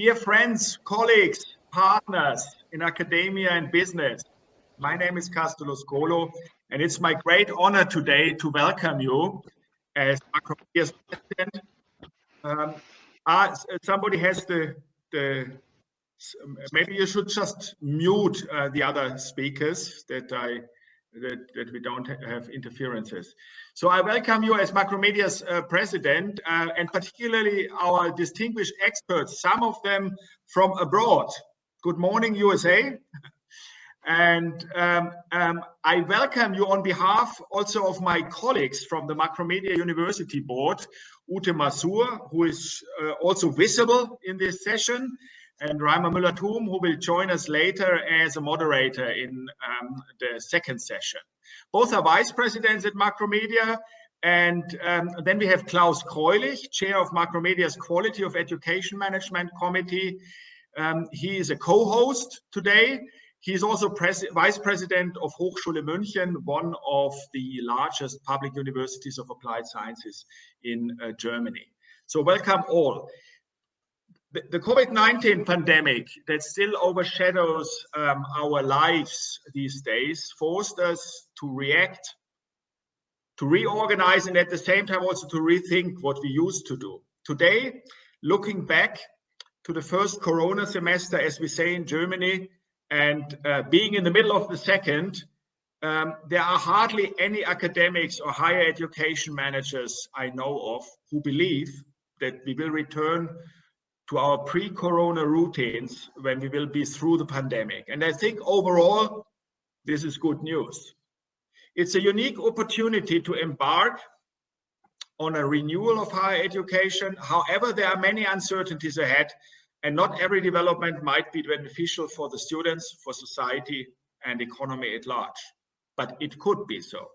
Dear friends, colleagues, partners in academia and business, my name is Castulus Kolo, and it's my great honor today to welcome you as Macromedia's president. Um, uh, somebody has the, the maybe you should just mute uh, the other speakers that I that, that we don't have interferences. So I welcome you as Macromedia's uh, president uh, and particularly our distinguished experts, some of them from abroad. Good morning, USA. And um, um, I welcome you on behalf also of my colleagues from the Macromedia University Board, Ute Masur, who is uh, also visible in this session, and Reimar Müller-Thum, who will join us later as a moderator in um, the second session. Both are vice presidents at Macromedia. And um, then we have Klaus Kreulich, chair of Macromedia's Quality of Education Management Committee. Um, he is a co-host today. He is also pres vice president of Hochschule München, one of the largest public universities of applied sciences in uh, Germany. So welcome all the, COVID-19 pandemic that still overshadows um, our lives these days forced us to react, to reorganize, and at the same time also to rethink what we used to do. Today, looking back to the first Corona semester, as we say in Germany, and uh, being in the middle of the second, um, there are hardly any academics or higher education managers I know of who believe that we will return to our pre-corona routines when we will be through the pandemic. And I think overall, this is good news. It's a unique opportunity to embark on a renewal of higher education. However, there are many uncertainties ahead and not every development might be beneficial for the students, for society and economy at large, but it could be so.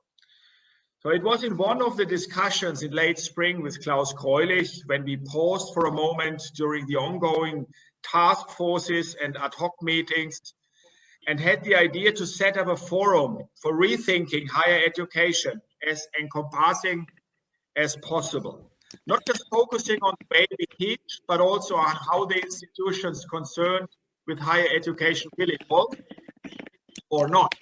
So it was in one of the discussions in late spring with Klaus Kreulich when we paused for a moment during the ongoing task forces and ad hoc meetings and had the idea to set up a forum for rethinking higher education as encompassing as possible. Not just focusing on the way we teach, but also on how the institutions concerned with higher education will evolve or not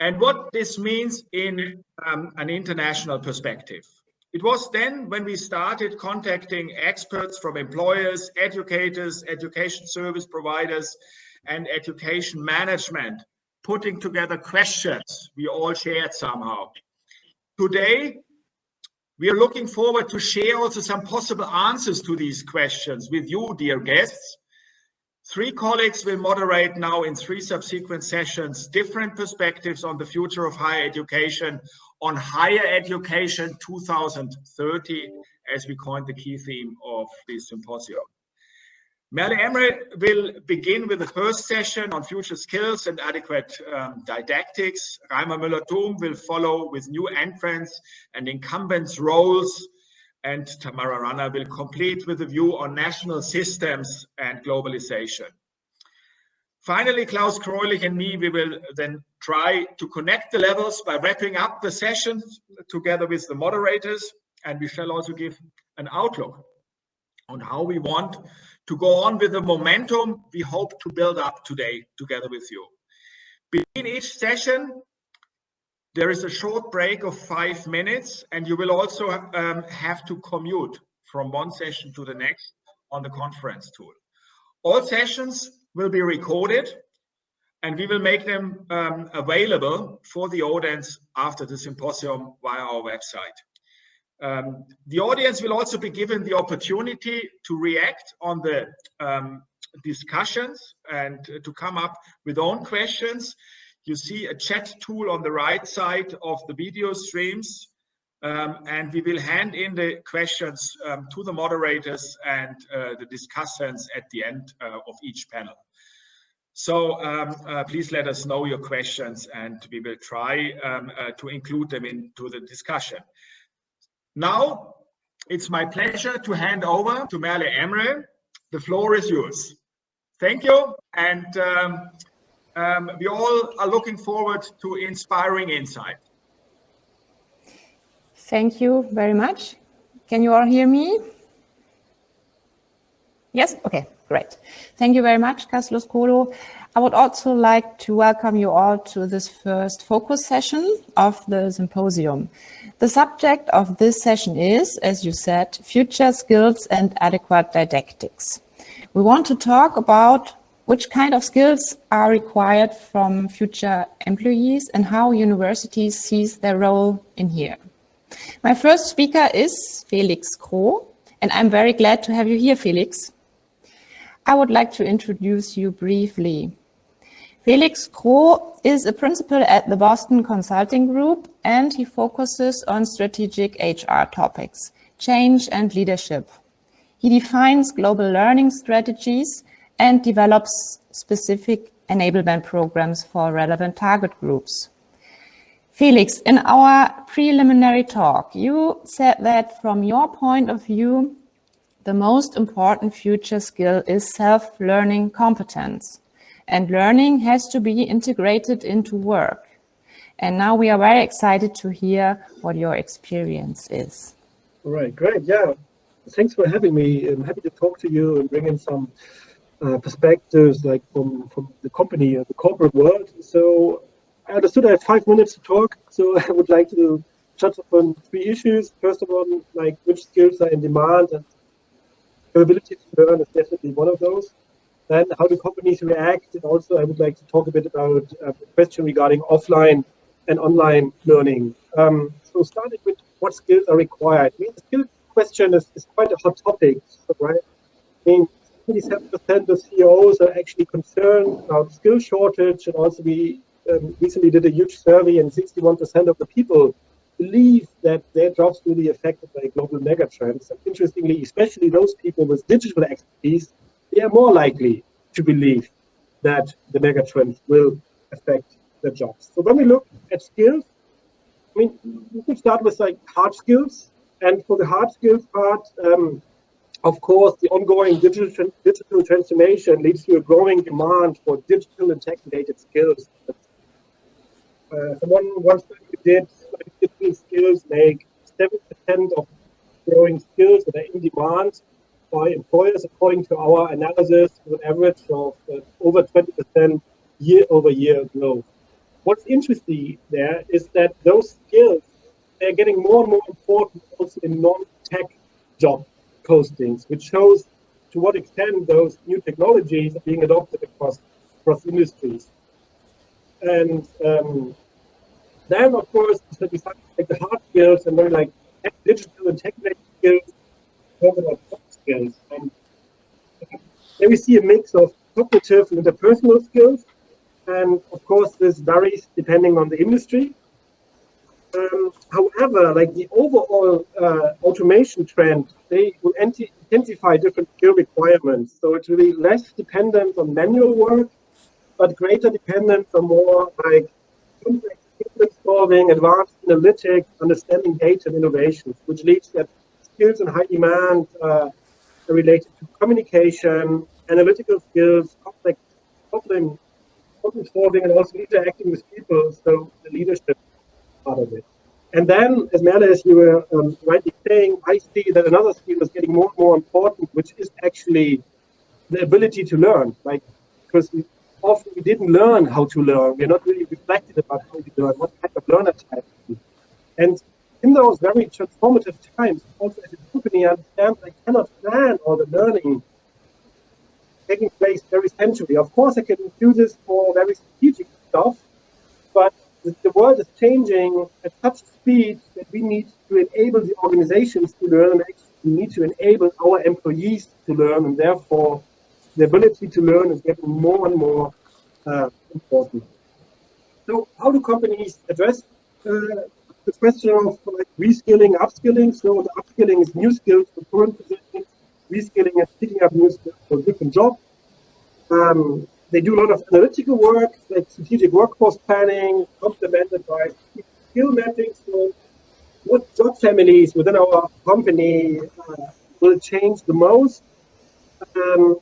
and what this means in um, an international perspective. It was then when we started contacting experts from employers, educators, education service providers, and education management, putting together questions we all shared somehow. Today, we are looking forward to share also some possible answers to these questions with you, dear guests, Three colleagues will moderate now in three subsequent sessions, different perspectives on the future of higher education, on higher education 2030, as we coined the key theme of this symposium. Merle Emre will begin with the first session on future skills and adequate um, didactics. Reimar Müller-Thum will follow with new entrants and incumbents roles and Tamara Rana will complete with a view on national systems and globalization. Finally, Klaus Kreulich and me, we will then try to connect the levels by wrapping up the sessions together with the moderators, and we shall also give an outlook on how we want to go on with the momentum we hope to build up today together with you. Between each session, there is a short break of five minutes, and you will also um, have to commute from one session to the next on the conference tool. All sessions will be recorded, and we will make them um, available for the audience after the symposium via our website. Um, the audience will also be given the opportunity to react on the um, discussions and to come up with own questions you see a chat tool on the right side of the video streams. Um, and we will hand in the questions um, to the moderators and uh, the discussants at the end uh, of each panel. So um, uh, please let us know your questions and we will try um, uh, to include them into the discussion. Now, it's my pleasure to hand over to Merle Emre. The floor is yours. Thank you. And um, we all are looking forward to inspiring insight. Thank you very much. Can you all hear me? Yes, okay, great. Thank you very much, Castulus Kolo. I would also like to welcome you all to this first focus session of the symposium. The subject of this session is, as you said, future skills and adequate didactics. We want to talk about which kind of skills are required from future employees and how universities sees their role in here. My first speaker is Felix Kroh, and I'm very glad to have you here, Felix. I would like to introduce you briefly. Felix Kroh is a principal at the Boston Consulting Group, and he focuses on strategic HR topics, change and leadership. He defines global learning strategies and develops specific enablement programs for relevant target groups. Felix, in our preliminary talk, you said that from your point of view, the most important future skill is self-learning competence. And learning has to be integrated into work. And now we are very excited to hear what your experience is. All right, great. Yeah, thanks for having me. I'm happy to talk to you and bring in some uh, perspectives like from, from the company, uh, the corporate world. So I understood I have five minutes to talk. So I would like to touch upon three issues. First of all, like which skills are in demand and ability to learn is definitely one of those. Then how do companies react? And also I would like to talk a bit about uh, the question regarding offline and online learning. Um, so starting with what skills are required. I mean, the skill question is, is quite a hot topic, right? I mean, 77% of CEOs are actually concerned about skill shortage and also we um, recently did a huge survey and 61% of the people believe that their jobs will be affected by global megatrends. And interestingly, especially those people with digital expertise, they are more likely to believe that the megatrends will affect their jobs. So when we look at skills, I mean, we could start with like hard skills. And for the hard skills part, um, of course, the ongoing digital, digital transformation leads to a growing demand for digital and tech-related skills. Uh, one, one study did digital skills make 7% of growing skills that are in demand by employers, according to our analysis, with an average of uh, over 20% year over year growth. What's interesting there is that those skills, they're getting more and more important also in non-tech job postings, which shows to what extent those new technologies are being adopted across across industries. And um, then, of course, besides like the hard skills and then like digital and technical skills, skills. And then we see a mix of cognitive and interpersonal skills. And of course, this varies depending on the industry. Um, however, like the overall uh, automation trend, they will intensify different skill requirements. So it's really less dependent on manual work, but greater dependence on more like complex solving, advanced analytics, understanding data and innovations, which leads that skills in high demand uh, are related to communication, analytical skills, complex problem, problem solving, and also interacting with people. So the leadership part of it. And then, as Merle, as you were um, rightly saying, I see that another skill is getting more and more important, which is actually the ability to learn. Like, because often we didn't learn how to learn. We're not really reflected about how we learn, what kind of learner type. And in those very transformative times, also as a company, I understand I cannot plan all the learning taking place very centrally. Of course, I can do this for very strategic stuff, but the world is changing at such speed that we need to enable the organizations to learn and we need to enable our employees to learn and therefore the ability to learn is getting more and more uh, important. So how do companies address uh, the question of like, reskilling, upskilling? So the upskilling is new skills for current positions, reskilling is picking up new skills for different jobs. Um, they do a lot of analytical work, like strategic workforce planning, complemented by skill mapping. So what job families within our company uh, will change the most? Um,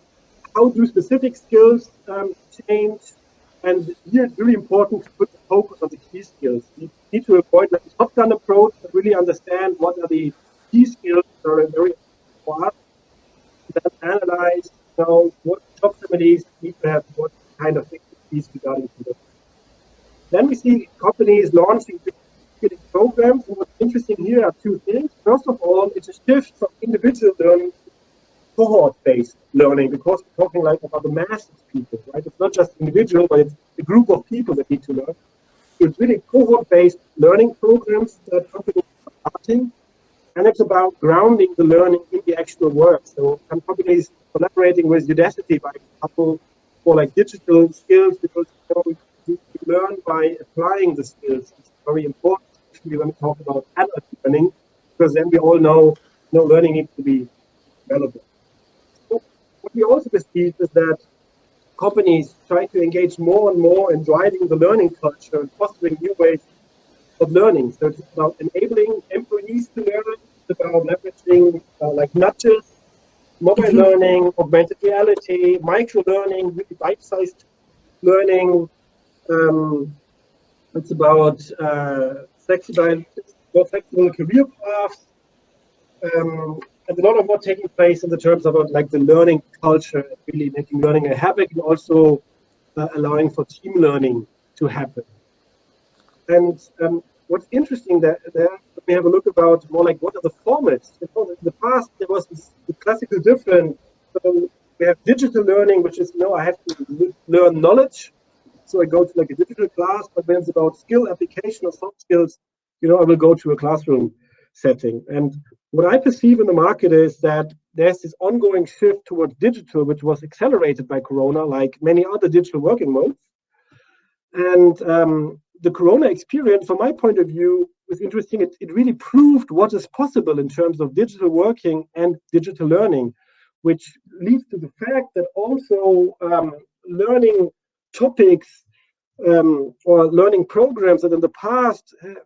how do specific skills um, change? And here it's really important to put the focus on the key skills. You need to avoid the top-down approach, but really understand what are the key skills that are very for us. then analyze, you know, what job families need to have what kind of expertise regarding to Then we see companies launching programs. And what's interesting here are two things. First of all, it's a shift from individual learning to cohort-based learning because we're talking like about the mass of people, right? It's not just individual, but it's a group of people that need to learn. It's really cohort-based learning programs that companies are starting, and it's about grounding the learning in the actual work. So companies collaborating with Udacity, by example, for like digital skills because you, know, you learn by applying the skills. It's very important, especially when we talk about adult learning, because then we all know, you know learning needs to be relevant what we also perceive is that companies try to engage more and more in driving the learning culture and fostering new ways of learning. So it's about enabling employees to learn, it's about leveraging uh, like nudges, mobile mm -hmm. learning, augmented reality, micro learning, really bite-sized learning. Um, it's about uh, flexible, more flexible career paths. Um, and a lot of what taking place in the terms of like the learning culture, really making learning a habit and also uh, allowing for team learning to happen. And um, what's interesting there, there, let me have a look about more like what are the formats. In the past, there was this the classical difference. So we have digital learning, which is, you know, I have to learn knowledge. So I go to like a digital class, but when it's about skill application or soft skills, you know, I will go to a classroom setting. And what I perceive in the market is that there's this ongoing shift towards digital, which was accelerated by Corona, like many other digital working modes. And um, the Corona experience, from my point of view, was interesting. It, it really proved what is possible in terms of digital working and digital learning, which leads to the fact that also um, learning topics um, or learning programs that in the past uh,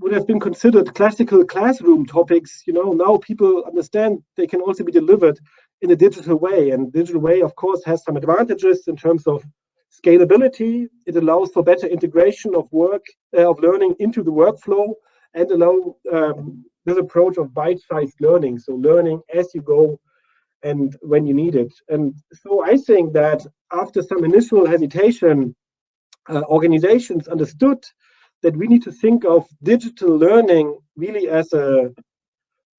would have been considered classical classroom topics, you know, now people understand they can also be delivered in a digital way. And digital way, of course, has some advantages in terms of scalability. It allows for better integration of work, uh, of learning into the workflow and allow um, this approach of bite-sized learning. So learning as you go and when you need it. And so I think that after some initial hesitation, uh, organizations understood that we need to think of digital learning really as a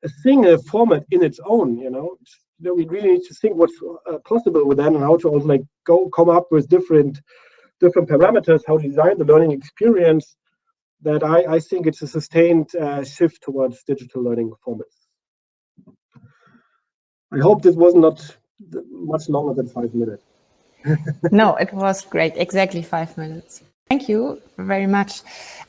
a a format in its own. You know, you know we really need to think what's uh, possible with that and how to also like go come up with different different parameters, how to design the learning experience. That I, I think it's a sustained uh, shift towards digital learning formats. I hope this was not much longer than five minutes. no, it was great. Exactly five minutes. Thank you very much.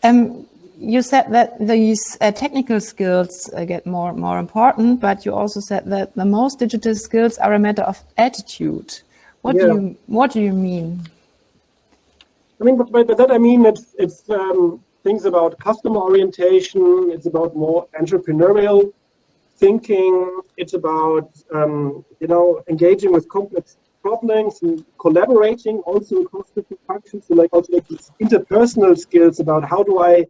Um, you said that these uh, technical skills uh, get more and more important, but you also said that the most digital skills are a matter of attitude. What yeah. do you What do you mean? I mean, by, by that I mean it's it's um, things about customer orientation. It's about more entrepreneurial thinking. It's about um, you know engaging with complex problems and collaborating also across different functions. So like also like these interpersonal skills about how do I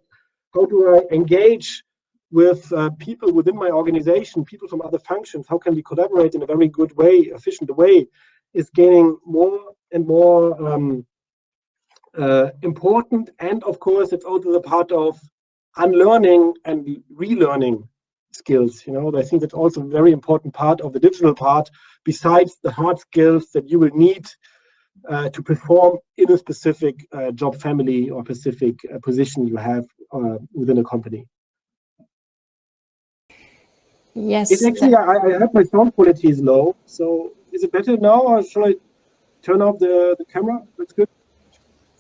how do I engage with uh, people within my organization, people from other functions, how can we collaborate in a very good way, efficient way, is gaining more and more um, uh, important. And of course, it's also the part of unlearning and relearning skills. You know, I think that's also a very important part of the digital part, besides the hard skills that you will need to perform in a specific uh, job family or specific uh, position you have uh, within a company. Yes. It's actually, I, I have my sound quality is low. So is it better now or shall I turn off the, the camera? That's good.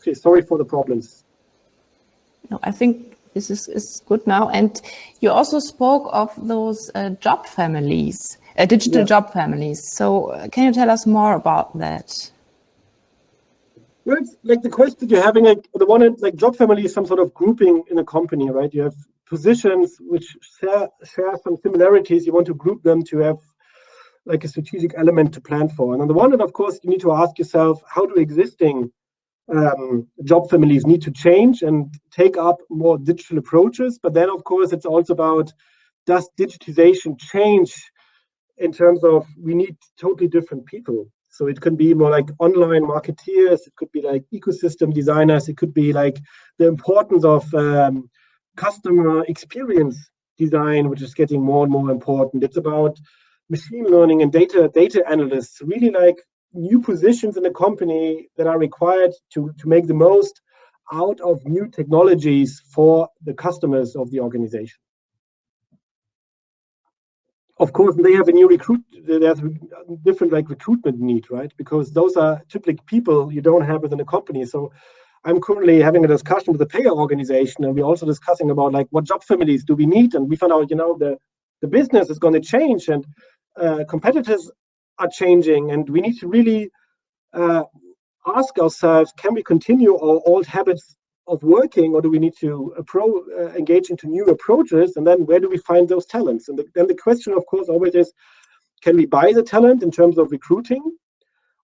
Okay, sorry for the problems. No, I think this is, is good now. And you also spoke of those uh, job families, uh, digital yeah. job families. So uh, can you tell us more about that? Well, it's like the question you're having, like the one like job family is some sort of grouping in a company, right? You have positions which share, share some similarities. You want to group them to have like a strategic element to plan for. And on the one hand, of course, you need to ask yourself, how do existing um, job families need to change and take up more digital approaches. But then, of course, it's also about does digitization change in terms of we need totally different people. So it can be more like online marketeers, it could be like ecosystem designers, it could be like the importance of um, customer experience design, which is getting more and more important. It's about machine learning and data data analysts, really like new positions in the company that are required to, to make the most out of new technologies for the customers of the organization of course they have a new recruit there's different like recruitment need right? Because those are typically people you don't have within a company. So i'm currently having a discussion with the payer organization and we're also discussing about like what job families do we need? And we found out you know the the business is going to change and uh, competitors are changing and we need to really uh, ask ourselves can we continue our old habits of working or do we need to appro- uh, engage into new approaches? And then where do we find those talents? And the, then the question of course always is can we buy the talent in terms of recruiting?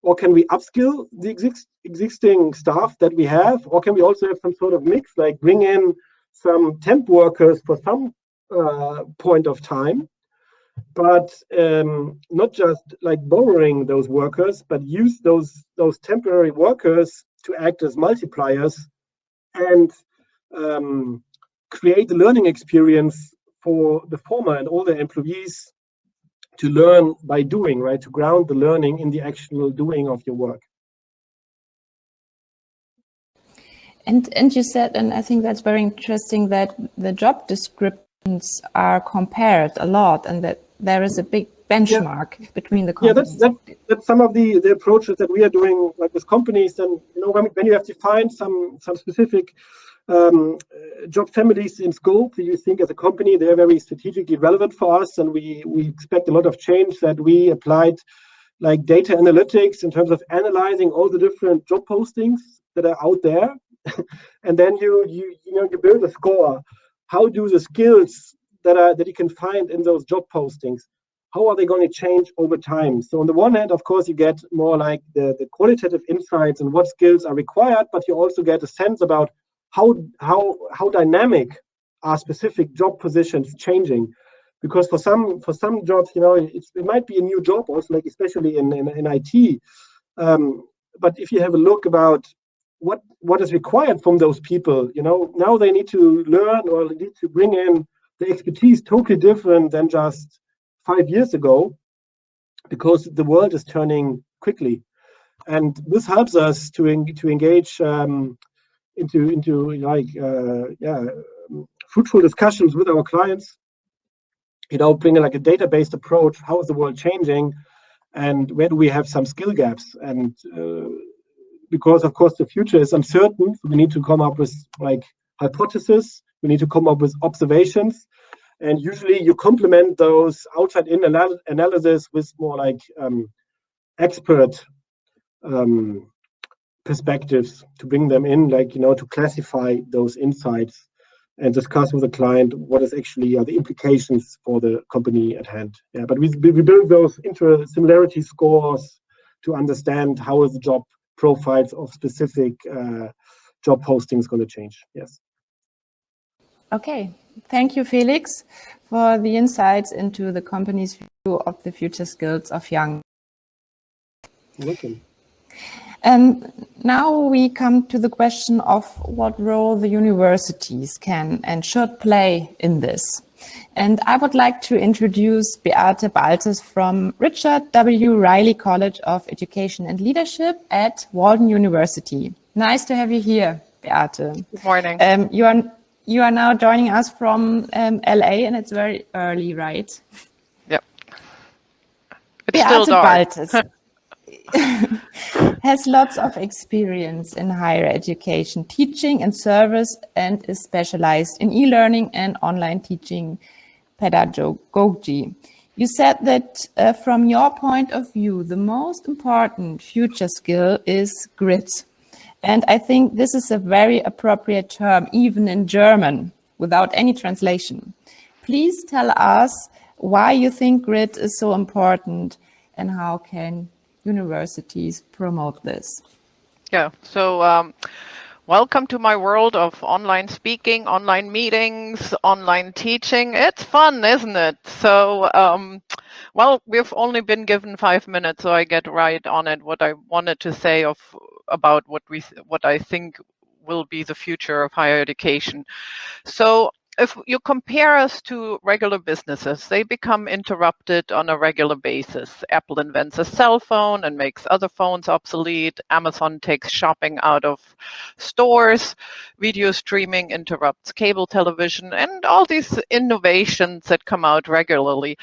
Or can we upskill the exist, existing staff that we have? Or can we also have some sort of mix like bring in some temp workers for some uh, point of time? But um, not just like borrowing those workers but use those those temporary workers to act as multipliers and um, create the learning experience for the former and all the employees to learn by doing, right? To ground the learning in the actual doing of your work. And and you said, and I think that's very interesting that the job descriptions are compared a lot, and that there is a big benchmark yeah. between the companies. Yeah, that's, that, that's some of the, the approaches that we are doing like with companies. And you know, when, when you have to find some some specific um, job families in scope that you think as a company they're very strategically relevant for us, and we we expect a lot of change that we applied like data analytics in terms of analyzing all the different job postings that are out there, and then you you you know you build a score. How do the skills that are that you can find in those job postings how are they going to change over time? So on the one hand, of course, you get more like the, the qualitative insights and what skills are required, but you also get a sense about how how how dynamic are specific job positions changing. Because for some for some jobs, you know, it might be a new job, also like especially in in, in IT. Um, but if you have a look about what what is required from those people, you know, now they need to learn or need to bring in the expertise totally different than just five years ago because the world is turning quickly. And this helps us to, en to engage um, into, into like, uh, yeah, fruitful discussions with our clients, you know, bringing like a data-based approach. How is the world changing? And where do we have some skill gaps? And uh, because of course the future is uncertain, we need to come up with like hypotheses. We need to come up with observations and usually you complement those outside in anal analysis with more like um, expert um, perspectives to bring them in, like, you know, to classify those insights and discuss with the client what is actually are the implications for the company at hand. Yeah, but we, we build those inter similarity scores to understand how is the job profiles of specific uh, job postings going to change. Yes. Okay, thank you, Felix, for the insights into the company's view of the future skills of young. Welcome. And now we come to the question of what role the universities can and should play in this. And I would like to introduce Beate Baltes from Richard W. Riley College of Education and Leadership at Walden University. Nice to have you here, Beate. Good morning. Um, you are you are now joining us from um, LA and it's very early, right? Yep. It's Beate still dark. Has lots of experience in higher education, teaching and service, and is specialized in e-learning and online teaching pedagogy. You said that uh, from your point of view, the most important future skill is grit. And I think this is a very appropriate term, even in German, without any translation. Please tell us why you think grit is so important and how can universities promote this? Yeah, so um, welcome to my world of online speaking, online meetings, online teaching. It's fun, isn't it? So um, well, we've only been given five minutes, so I get right on it. What I wanted to say of about what we what I think will be the future of higher education. So if you compare us to regular businesses, they become interrupted on a regular basis. Apple invents a cell phone and makes other phones obsolete. Amazon takes shopping out of stores. Video streaming interrupts cable television and all these innovations that come out regularly.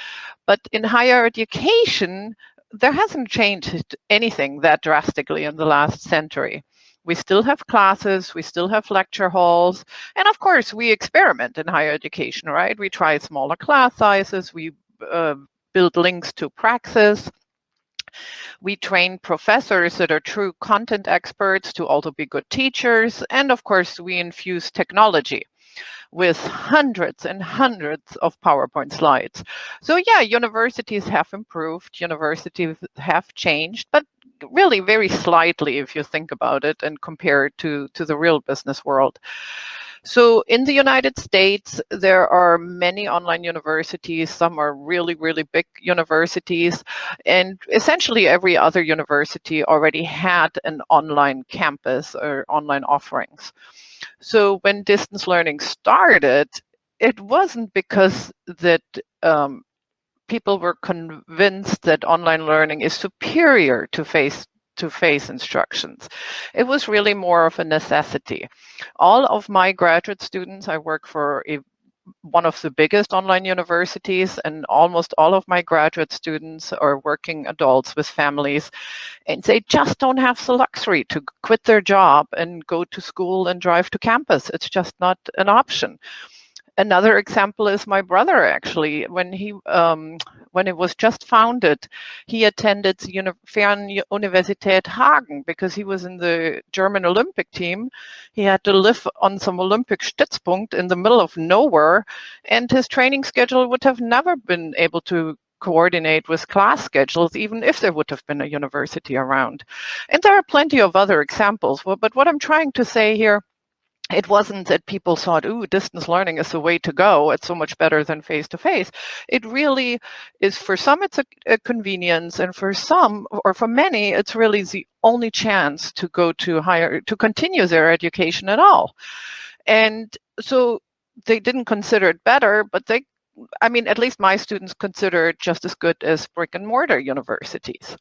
But in higher education, there hasn't changed anything that drastically in the last century. We still have classes, we still have lecture halls, and of course we experiment in higher education, right? We try smaller class sizes, we uh, build links to Praxis, we train professors that are true content experts to also be good teachers, and of course we infuse technology with hundreds and hundreds of PowerPoint slides. So yeah, universities have improved, universities have changed, but really very slightly if you think about it and compare it to, to the real business world. So in the United States, there are many online universities. Some are really, really big universities. And essentially every other university already had an online campus or online offerings. So when distance learning started, it wasn't because that um, people were convinced that online learning is superior to face to face instructions. It was really more of a necessity. All of my graduate students, I work for one of the biggest online universities and almost all of my graduate students are working adults with families and they just don't have the luxury to quit their job and go to school and drive to campus. It's just not an option. Another example is my brother, actually. When he um, when it was just founded, he attended the Fernuniversität Hagen because he was in the German Olympic team. He had to live on some Olympic Stützpunkt in the middle of nowhere, and his training schedule would have never been able to coordinate with class schedules, even if there would have been a university around. And there are plenty of other examples. But what I'm trying to say here it wasn't that people thought, ooh, distance learning is the way to go. It's so much better than face to face. It really is, for some, it's a, a, convenience. And for some, or for many, it's really the only chance to go to higher, to continue their education at all. And so they didn't consider it better, but they, I mean, at least my students consider it just as good as brick and mortar universities.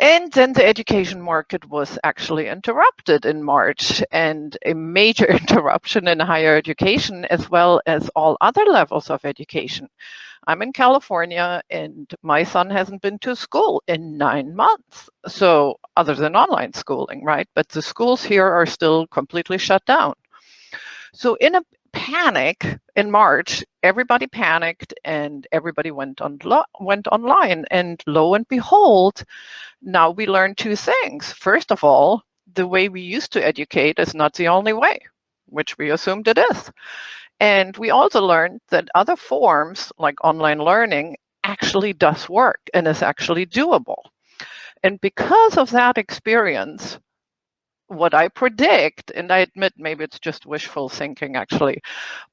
And then the education market was actually interrupted in March and a major interruption in higher education as well as all other levels of education. I'm in California and my son hasn't been to school in nine months. So other than online schooling, right? But the schools here are still completely shut down. So in a panic in March, everybody panicked and everybody went on went online. And lo and behold, now we learn two things. First of all, the way we used to educate is not the only way, which we assumed it is. And we also learned that other forms like online learning actually does work and is actually doable. And because of that experience, what I predict, and I admit maybe it's just wishful thinking actually,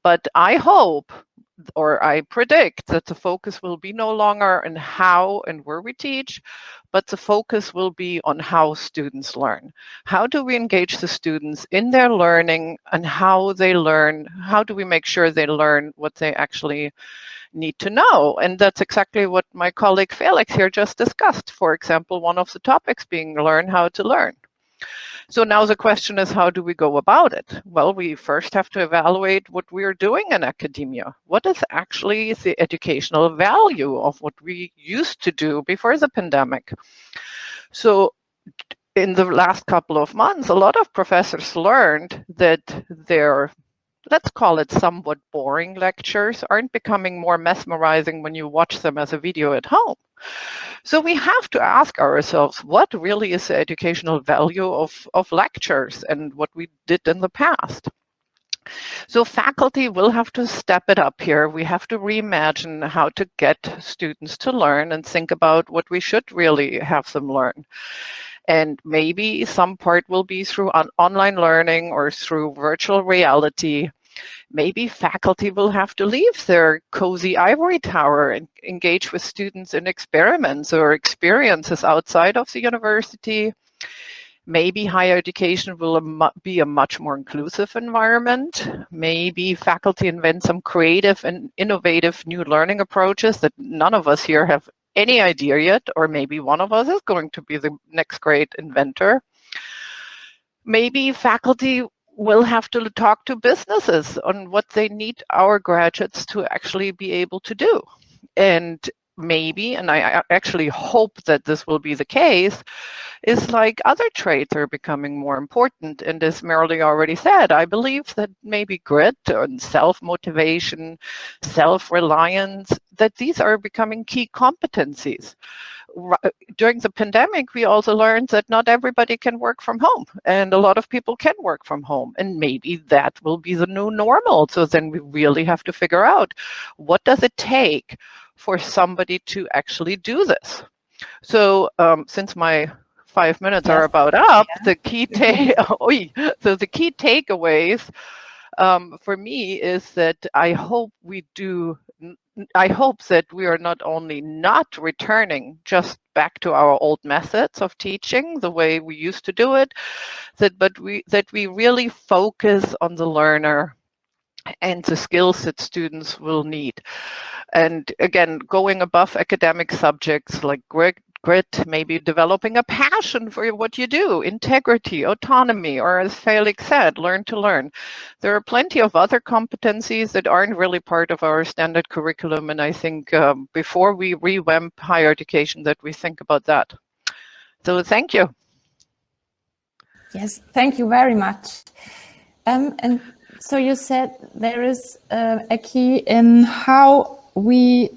but I hope or I predict that the focus will be no longer on how and where we teach, but the focus will be on how students learn. How do we engage the students in their learning and how they learn? How do we make sure they learn what they actually need to know? And that's exactly what my colleague Felix here just discussed. For example, one of the topics being learn how to learn. So now the question is, how do we go about it? Well, we first have to evaluate what we are doing in academia. What is actually the educational value of what we used to do before the pandemic? So in the last couple of months, a lot of professors learned that their let's call it somewhat boring lectures aren't becoming more mesmerizing when you watch them as a video at home. So we have to ask ourselves, what really is the educational value of, of lectures and what we did in the past? So faculty will have to step it up here. We have to reimagine how to get students to learn and think about what we should really have them learn. And maybe some part will be through on online learning or through virtual reality. Maybe faculty will have to leave their cozy ivory tower and engage with students in experiments or experiences outside of the university. Maybe higher education will be a much more inclusive environment. Maybe faculty invent some creative and innovative new learning approaches that none of us here have any idea yet, or maybe one of us is going to be the next great inventor. Maybe faculty will have to talk to businesses on what they need our graduates to actually be able to do. And maybe, and I actually hope that this will be the case, is like other traits are becoming more important. And as Marilee already said, I believe that maybe grit and self-motivation, self-reliance, that these are becoming key competencies. During the pandemic, we also learned that not everybody can work from home and a lot of people can work from home and maybe that will be the new normal. So then we really have to figure out what does it take for somebody to actually do this. So um, since my five minutes yes. are about up, yeah. the key take so the key takeaways um, for me is that I hope we do. I hope that we are not only not returning just back to our old methods of teaching, the way we used to do it, that but we that we really focus on the learner and the skills that students will need. And again, going above academic subjects like grit, maybe developing a passion for what you do, integrity, autonomy, or as Felix said, learn to learn. There are plenty of other competencies that aren't really part of our standard curriculum. And I think um, before we revamp higher education that we think about that. So thank you. Yes, thank you very much. Um, and so you said there is uh, a key in how we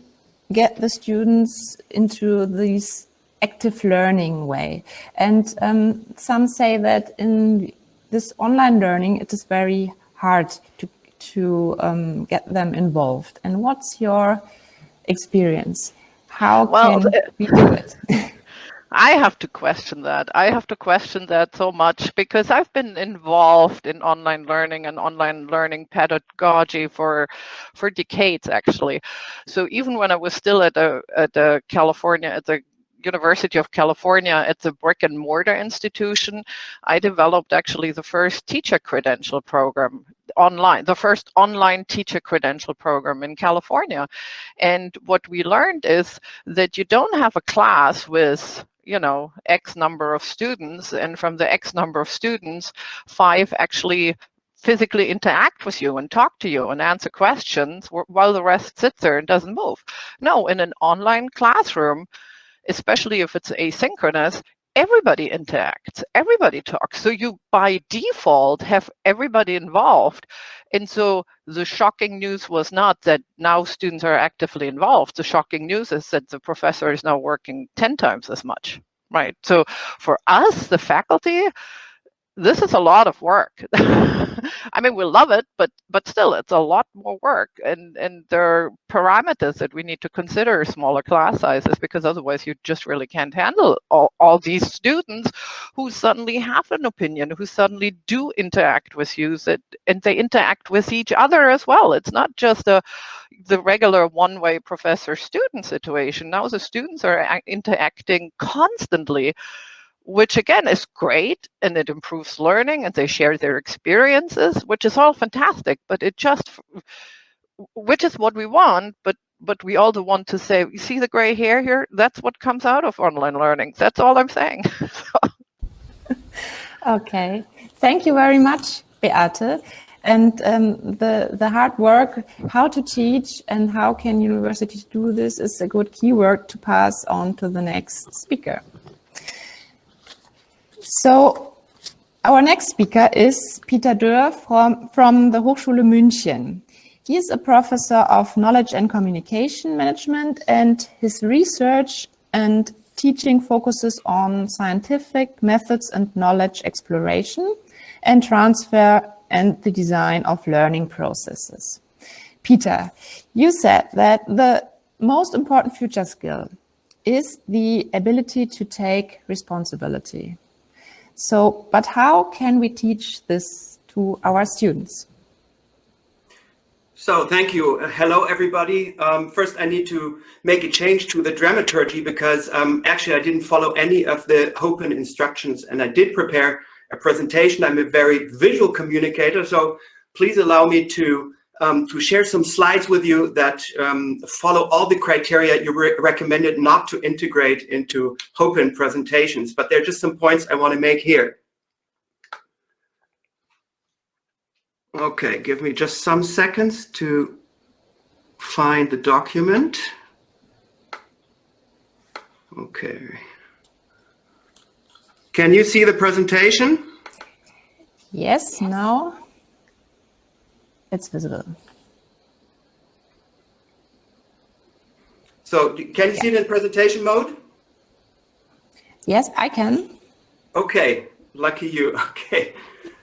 get the students into this active learning way. And um, some say that in this online learning, it is very hard to, to um, get them involved. And what's your experience? How well, can we do it? I have to question that. I have to question that so much because I've been involved in online learning and online learning pedagogy for for decades actually. So even when I was still at a at the California at the University of California at the brick and mortar institution, I developed actually the first teacher credential program online, the first online teacher credential program in California. And what we learned is that you don't have a class with you know, X number of students, and from the X number of students, five actually physically interact with you and talk to you and answer questions while the rest sits there and doesn't move. No, in an online classroom, especially if it's asynchronous, everybody interacts, everybody talks. So you by default have everybody involved. And so the shocking news was not that now students are actively involved. The shocking news is that the professor is now working 10 times as much, right? So for us, the faculty, this is a lot of work. I mean, we love it, but but still, it's a lot more work, and and there are parameters that we need to consider smaller class sizes because otherwise you just really can't handle all, all these students who suddenly have an opinion, who suddenly do interact with you, that and they interact with each other as well. It's not just a the regular one-way professor-student situation. Now the students are uh, interacting constantly which again is great and it improves learning and they share their experiences, which is all fantastic, but it just, which is what we want, but but we also want to say, you see the gray hair here? That's what comes out of online learning. That's all I'm saying. okay, thank you very much, Beate. And um, the, the hard work, how to teach and how can universities do this is a good keyword to pass on to the next speaker. So our next speaker is Peter Dörr from, from the Hochschule München. He is a professor of knowledge and communication management and his research and teaching focuses on scientific methods and knowledge exploration and transfer and the design of learning processes. Peter, you said that the most important future skill is the ability to take responsibility. So, but how can we teach this to our students? So thank you. Uh, hello, everybody. Um, first, I need to make a change to the dramaturgy because um, actually I didn't follow any of the open instructions and I did prepare a presentation. I'm a very visual communicator, so please allow me to um, to share some slides with you that um, follow all the criteria you re recommended not to integrate into open presentations. But there are just some points I want to make here. Okay, give me just some seconds to find the document. Okay. Can you see the presentation? Yes, now it's visible. So can you yeah. see it in presentation mode? Yes, I can. Okay, lucky you. Okay.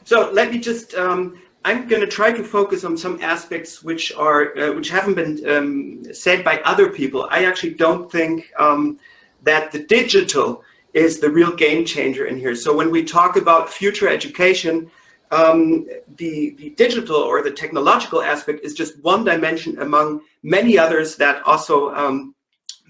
So let me just um, I'm going to try to focus on some aspects which are uh, which haven't been um, said by other people. I actually don't think um, that the digital is the real game changer in here. So when we talk about future education, um, the, the digital or the technological aspect is just one dimension among many others that also um,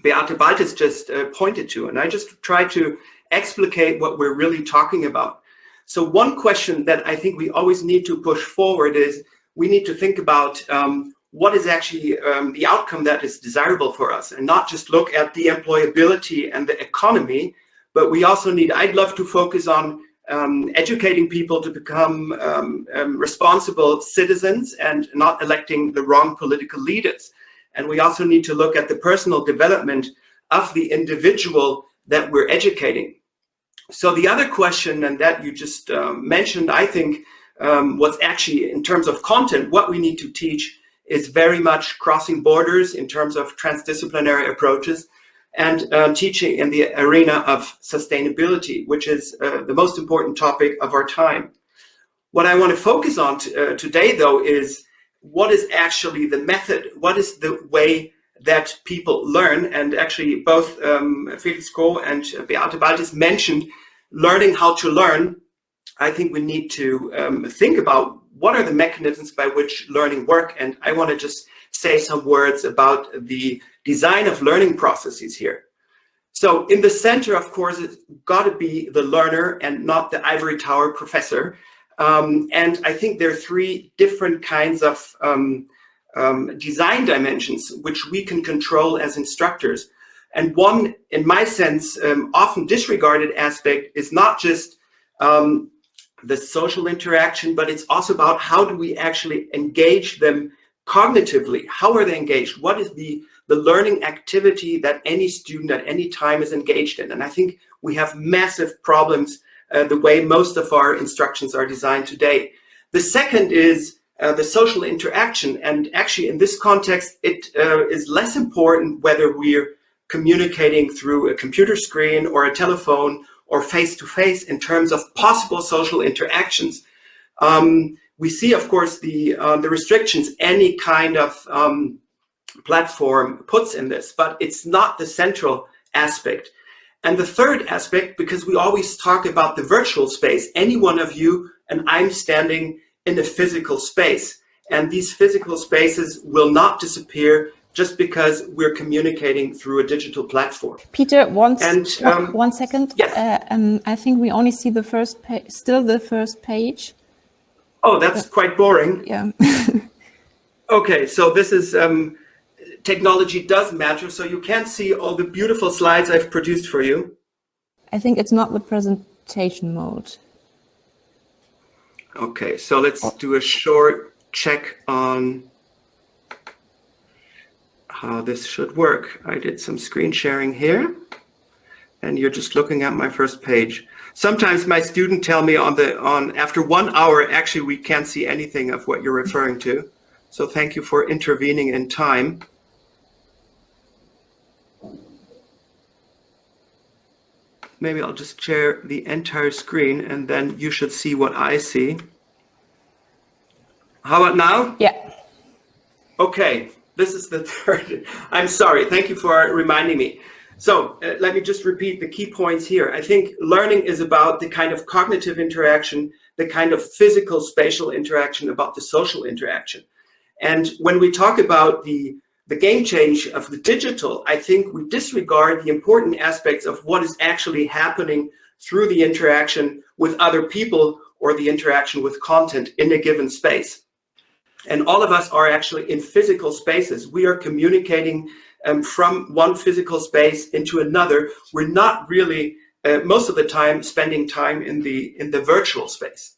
Beate Baltes just uh, pointed to. And I just try to explicate what we're really talking about. So one question that I think we always need to push forward is we need to think about um, what is actually um, the outcome that is desirable for us and not just look at the employability and the economy, but we also need, I'd love to focus on um, educating people to become um, um, responsible citizens and not electing the wrong political leaders. And we also need to look at the personal development of the individual that we're educating. So the other question, and that you just um, mentioned, I think um, what's actually in terms of content, what we need to teach is very much crossing borders in terms of transdisciplinary approaches and uh, teaching in the arena of sustainability, which is uh, the most important topic of our time. What I want to focus on uh, today, though, is what is actually the method? What is the way that people learn. And actually both um, Felix Kroh and Beate Baltes mentioned learning how to learn. I think we need to um, think about what are the mechanisms by which learning work. And I want to just say some words about the design of learning processes here. So in the center, of course, it's got to be the learner and not the ivory tower professor. Um, and I think there are three different kinds of um, um, design dimensions, which we can control as instructors. And one, in my sense, um, often disregarded aspect is not just um, the social interaction, but it's also about how do we actually engage them cognitively? How are they engaged? What is the, the learning activity that any student at any time is engaged in? And I think we have massive problems uh, the way most of our instructions are designed today. The second is uh, the social interaction. And actually in this context, it uh, is less important whether we're communicating through a computer screen or a telephone or face-to-face -face in terms of possible social interactions. Um, we see, of course, the, uh, the restrictions any kind of um, platform puts in this, but it's not the central aspect. And the third aspect, because we always talk about the virtual space, any one of you and I'm standing in a physical space. And these physical spaces will not disappear just because we're communicating through a digital platform. Peter, one, and, um, one second. Yes. Uh, um, I think we only see the first page, still the first page. Oh, that's quite boring. Yeah. okay, so this is, um, technology does matter, so you can't see all the beautiful slides I've produced for you. I think it's not the presentation mode. Okay, so let's do a short check on how this should work. I did some screen sharing here and you're just looking at my first page. Sometimes my student tell me on the on after one hour, actually, we can't see anything of what you're referring to. So thank you for intervening in time. Maybe I'll just share the entire screen and then you should see what I see. How about now? Yeah. Okay, this is the third. I'm sorry. Thank you for reminding me. So uh, let me just repeat the key points here. I think learning is about the kind of cognitive interaction, the kind of physical spatial interaction, about the social interaction. And when we talk about the, the game change of the digital, I think we disregard the important aspects of what is actually happening through the interaction with other people or the interaction with content in a given space. And all of us are actually in physical spaces. We are communicating um, from one physical space into another. We're not really, uh, most of the time, spending time in the, in the virtual space.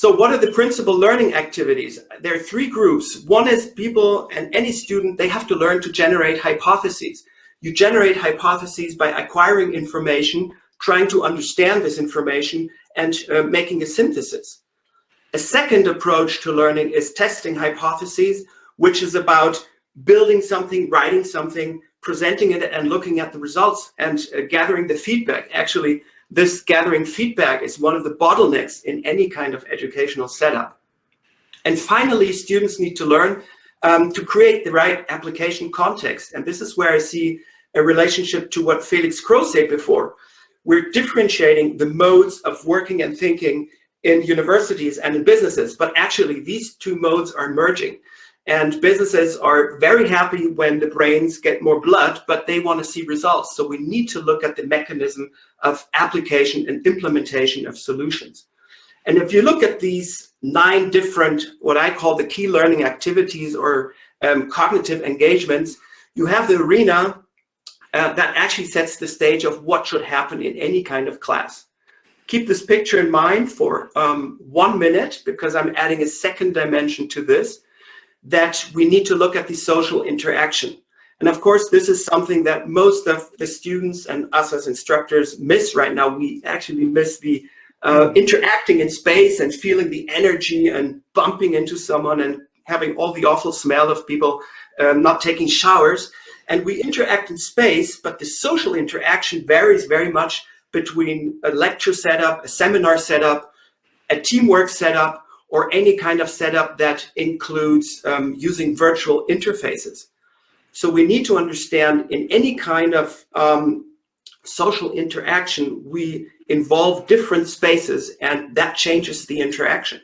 So what are the principal learning activities? There are three groups. One is people and any student, they have to learn to generate hypotheses. You generate hypotheses by acquiring information, trying to understand this information and uh, making a synthesis. A second approach to learning is testing hypotheses, which is about building something, writing something, presenting it and looking at the results and uh, gathering the feedback. Actually, this gathering feedback is one of the bottlenecks in any kind of educational setup. And finally, students need to learn um, to create the right application context. And this is where I see a relationship to what Felix Kroh said before. We're differentiating the modes of working and thinking in universities and in businesses, but actually these two modes are merging. And businesses are very happy when the brains get more blood, but they want to see results. So we need to look at the mechanism of application and implementation of solutions. And if you look at these nine different, what I call the key learning activities or um, cognitive engagements, you have the arena uh, that actually sets the stage of what should happen in any kind of class. Keep this picture in mind for um, one minute because I'm adding a second dimension to this that we need to look at the social interaction. And of course, this is something that most of the students and us as instructors miss right now. We actually miss the uh, interacting in space and feeling the energy and bumping into someone and having all the awful smell of people um, not taking showers. And we interact in space, but the social interaction varies very much between a lecture setup, a seminar setup, a teamwork setup, or any kind of setup that includes um, using virtual interfaces. So we need to understand in any kind of um, social interaction, we involve different spaces and that changes the interaction.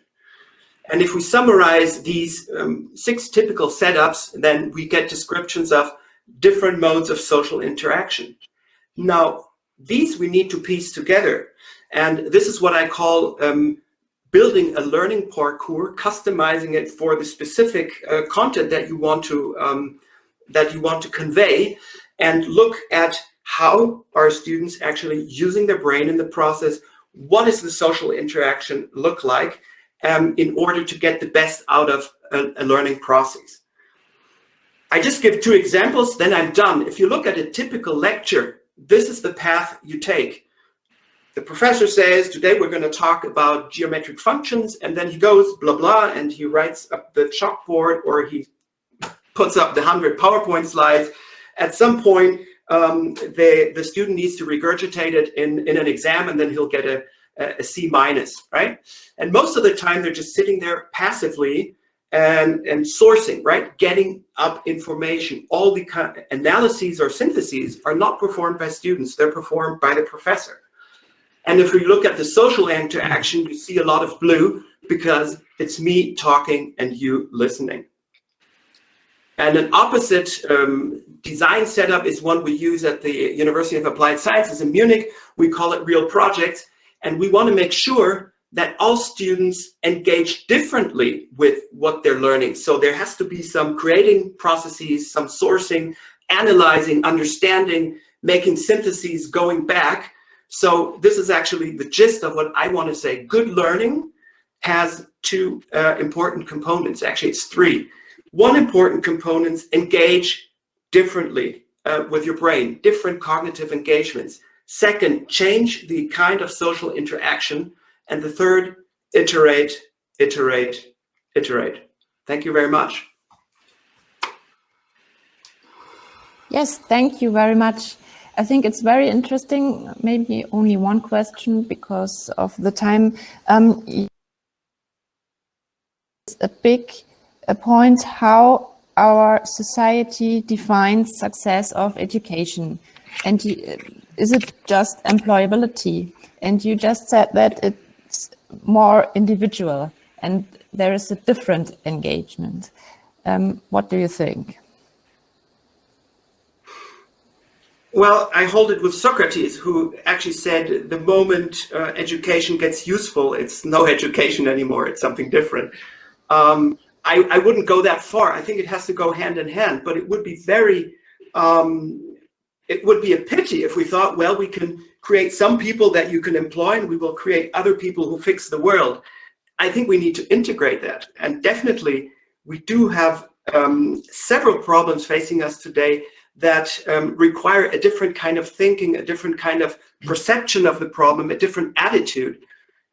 And if we summarize these um, six typical setups, then we get descriptions of different modes of social interaction. Now, these we need to piece together. And this is what I call um, building a learning parcours, customizing it for the specific uh, content that you want to um, that you want to convey, and look at how are students actually using their brain in the process. What does the social interaction look like um, in order to get the best out of a, a learning process? I just give two examples, then I'm done. If you look at a typical lecture, this is the path you take the professor says, today we're going to talk about geometric functions, and then he goes blah, blah, and he writes up the chalkboard or he puts up the 100 PowerPoint slides. At some point, um, the, the student needs to regurgitate it in, in an exam, and then he'll get a, a C minus, right? And most of the time, they're just sitting there passively and, and sourcing, right? Getting up information. All the analyses or syntheses are not performed by students. They're performed by the professor. And if we look at the social interaction, we see a lot of blue because it's me talking and you listening. And an opposite um, design setup is one we use at the University of Applied Sciences in Munich. We call it real projects. And we want to make sure that all students engage differently with what they're learning. So there has to be some creating processes, some sourcing, analyzing, understanding, making syntheses, going back so this is actually the gist of what I want to say. Good learning has two uh, important components. Actually, it's three. One important component, engage differently uh, with your brain, different cognitive engagements. Second, change the kind of social interaction. And the third, iterate, iterate, iterate. Thank you very much. Yes, thank you very much. I think it's very interesting. Maybe only one question because of the time. Um, it's a big a point how our society defines success of education. And is it just employability? And you just said that it's more individual. And there is a different engagement. Um, what do you think? Well, I hold it with Socrates, who actually said the moment uh, education gets useful, it's no education anymore, it's something different. Um, I, I, wouldn't go that far. I think it has to go hand in hand, but it would be very, um, it would be a pity if we thought, well, we can create some people that you can employ and we will create other people who fix the world. I think we need to integrate that. And definitely we do have um, several problems facing us today that um, require a different kind of thinking, a different kind of perception of the problem, a different attitude.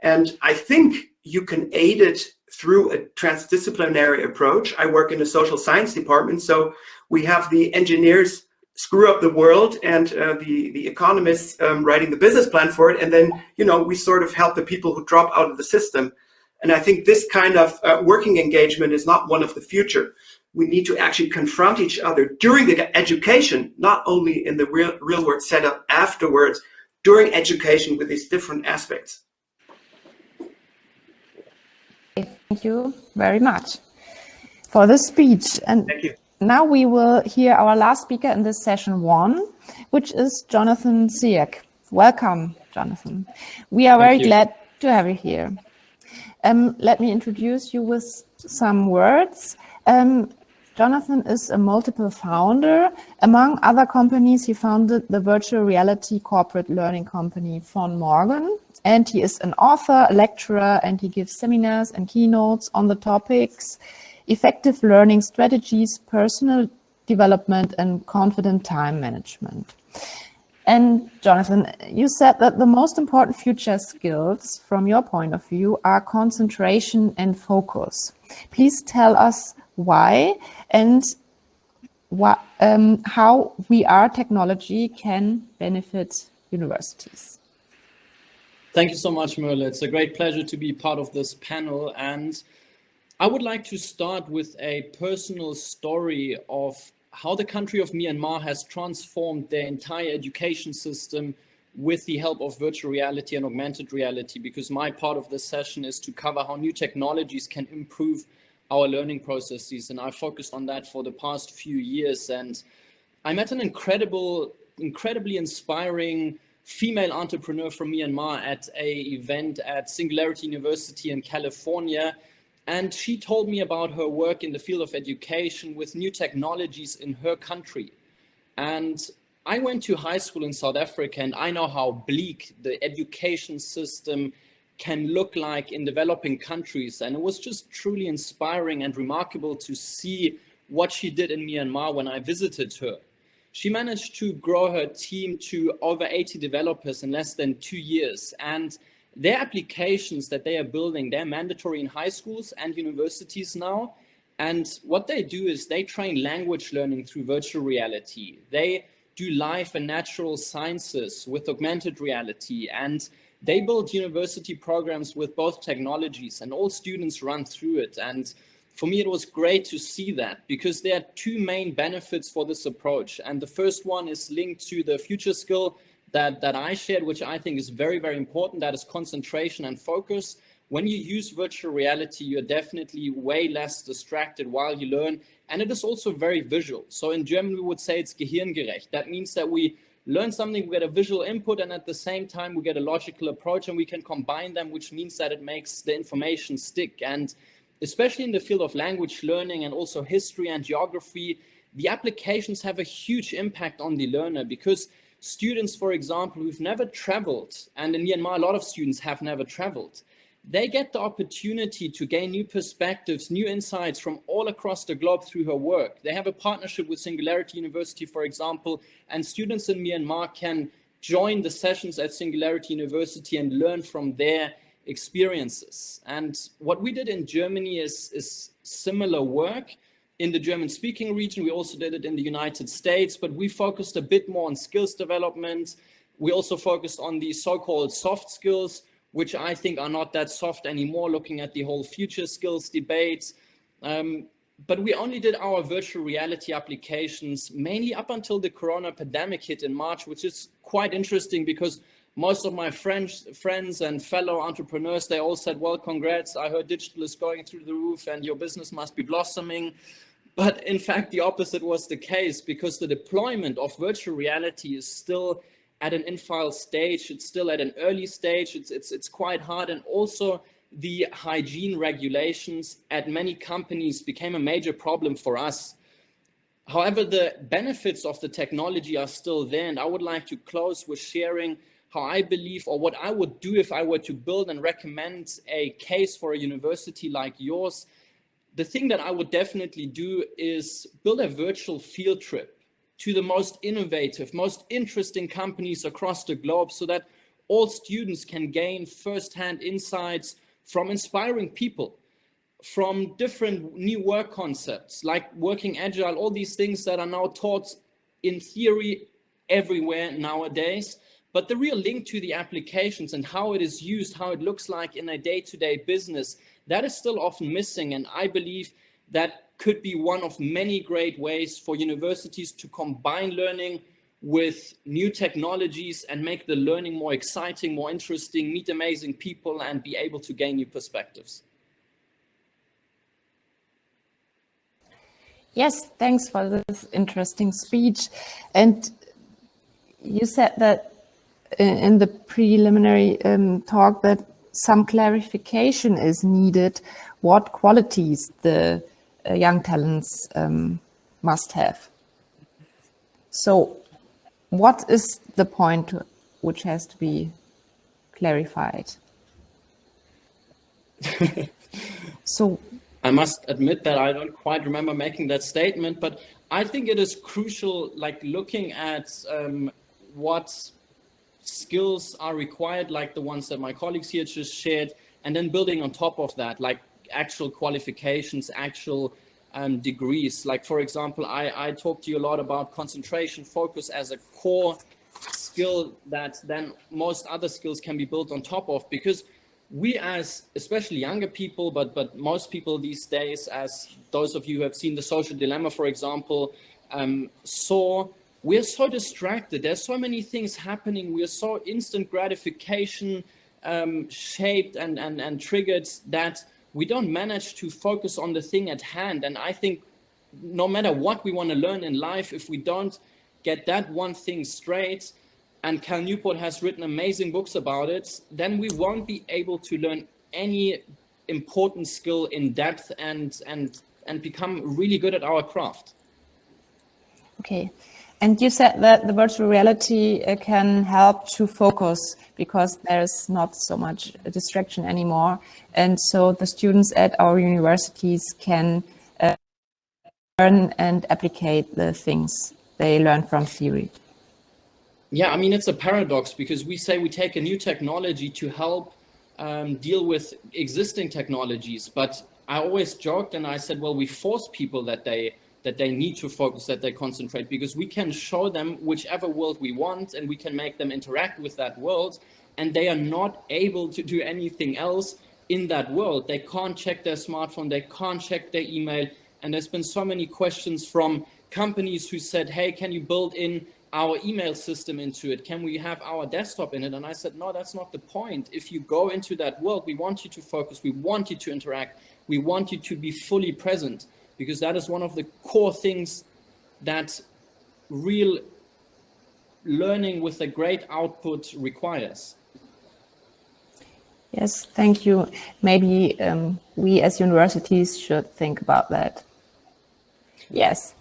And I think you can aid it through a transdisciplinary approach. I work in a social science department, so we have the engineers screw up the world and uh, the, the economists um, writing the business plan for it. And then, you know, we sort of help the people who drop out of the system. And I think this kind of uh, working engagement is not one of the future. We need to actually confront each other during the education, not only in the real, real world setup afterwards, during education with these different aspects. Thank you very much for the speech. And Thank you. now we will hear our last speaker in this session one, which is Jonathan Sierck. Welcome, Jonathan. We are Thank very you. glad to have you here. Um, let me introduce you with some words. Um, Jonathan is a multiple founder. Among other companies, he founded the virtual reality corporate learning company Von Morgen. And he is an author, a lecturer, and he gives seminars and keynotes on the topics effective learning strategies, personal development, and confident time management. And Jonathan, you said that the most important future skills from your point of view are concentration and focus. Please tell us why and what, um, how VR technology can benefit universities. Thank you so much, Merle. It's a great pleasure to be part of this panel. And I would like to start with a personal story of how the country of Myanmar has transformed their entire education system with the help of virtual reality and augmented reality, because my part of this session is to cover how new technologies can improve our learning processes. And I focused on that for the past few years. And I met an incredible, incredibly inspiring female entrepreneur from Myanmar at a event at Singularity University in California. And she told me about her work in the field of education with new technologies in her country. And I went to high school in South Africa and I know how bleak the education system can look like in developing countries. And it was just truly inspiring and remarkable to see what she did in Myanmar when I visited her. She managed to grow her team to over 80 developers in less than two years. And their applications that they are building, they're mandatory in high schools and universities now. And what they do is they train language learning through virtual reality. They do life and natural sciences with augmented reality. And they build university programs with both technologies and all students run through it. And for me, it was great to see that because there are two main benefits for this approach. And the first one is linked to the future skill that, that I shared, which I think is very, very important. That is concentration and focus. When you use virtual reality, you're definitely way less distracted while you learn. And it is also very visual. So in German, we would say it's gehirngerecht. That means that we learn something, we get a visual input, and at the same time, we get a logical approach and we can combine them, which means that it makes the information stick. And especially in the field of language learning and also history and geography, the applications have a huge impact on the learner because students, for example, who've never traveled, and in Myanmar, a lot of students have never traveled, they get the opportunity to gain new perspectives, new insights from all across the globe through her work. They have a partnership with Singularity University, for example, and students in Myanmar can join the sessions at Singularity University and learn from their experiences. And what we did in Germany is, is similar work. In the German speaking region, we also did it in the United States, but we focused a bit more on skills development. We also focused on the so-called soft skills, which I think are not that soft anymore, looking at the whole future skills debates. Um, but we only did our virtual reality applications mainly up until the corona pandemic hit in March, which is quite interesting because most of my friends, friends and fellow entrepreneurs, they all said, well, congrats. I heard digital is going through the roof and your business must be blossoming. But in fact, the opposite was the case because the deployment of virtual reality is still at an infile stage. It's still at an early stage. It's, it's, it's quite hard. And also the hygiene regulations at many companies became a major problem for us. However, the benefits of the technology are still there. And I would like to close with sharing how I believe or what I would do if I were to build and recommend a case for a university like yours. The thing that I would definitely do is build a virtual field trip to the most innovative, most interesting companies across the globe so that all students can gain firsthand insights from inspiring people, from different new work concepts like working agile, all these things that are now taught in theory everywhere nowadays. But the real link to the applications and how it is used, how it looks like in a day-to-day -day business, that is still often missing. And I believe that could be one of many great ways for universities to combine learning with new technologies and make the learning more exciting, more interesting, meet amazing people and be able to gain new perspectives. Yes, thanks for this interesting speech. And you said that in the preliminary um, talk that some clarification is needed what qualities the uh, young talents um, must have. So what is the point which has to be clarified? so I must admit that I don't quite remember making that statement, but I think it is crucial, like looking at um, what skills are required, like the ones that my colleagues here just shared, and then building on top of that, like actual qualifications, actual um, degrees. Like, for example, I, I talked to you a lot about concentration, focus as a core skill that then most other skills can be built on top of because we as especially younger people, but, but most people these days, as those of you who have seen the social dilemma, for example, um, saw we're so distracted. There's so many things happening. We're so instant gratification um, shaped and, and, and triggered that we don't manage to focus on the thing at hand. And I think no matter what we want to learn in life, if we don't get that one thing straight, and Cal Newport has written amazing books about it, then we won't be able to learn any important skill in depth and and and become really good at our craft. Okay. And you said that the virtual reality uh, can help to focus because there's not so much distraction anymore. And so the students at our universities can uh, learn and applicate the things they learn from theory. Yeah, I mean, it's a paradox because we say we take a new technology to help um, deal with existing technologies. But I always joked and I said, well, we force people that they that they need to focus, that they concentrate, because we can show them whichever world we want and we can make them interact with that world and they are not able to do anything else in that world. They can't check their smartphone, they can't check their email. And there's been so many questions from companies who said, hey, can you build in our email system into it? Can we have our desktop in it? And I said, no, that's not the point. If you go into that world, we want you to focus, we want you to interact, we want you to be fully present because that is one of the core things that real learning with a great output requires. Yes, thank you. Maybe um, we as universities should think about that. Yes.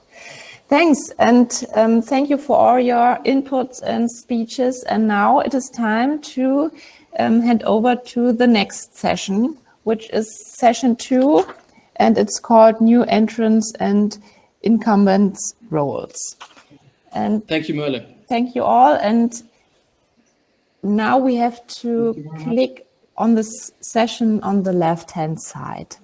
Thanks, and um, thank you for all your inputs and speeches. And now it is time to um, hand over to the next session, which is session two, and it's called New Entrants and Incumbents Roles. And thank you, Merle. Thank you all. And now we have to click on this session on the left-hand side.